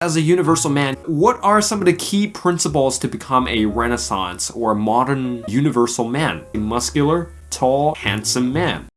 As a universal man, what are some of the key principles to become a renaissance or modern universal man? A muscular, tall, handsome man.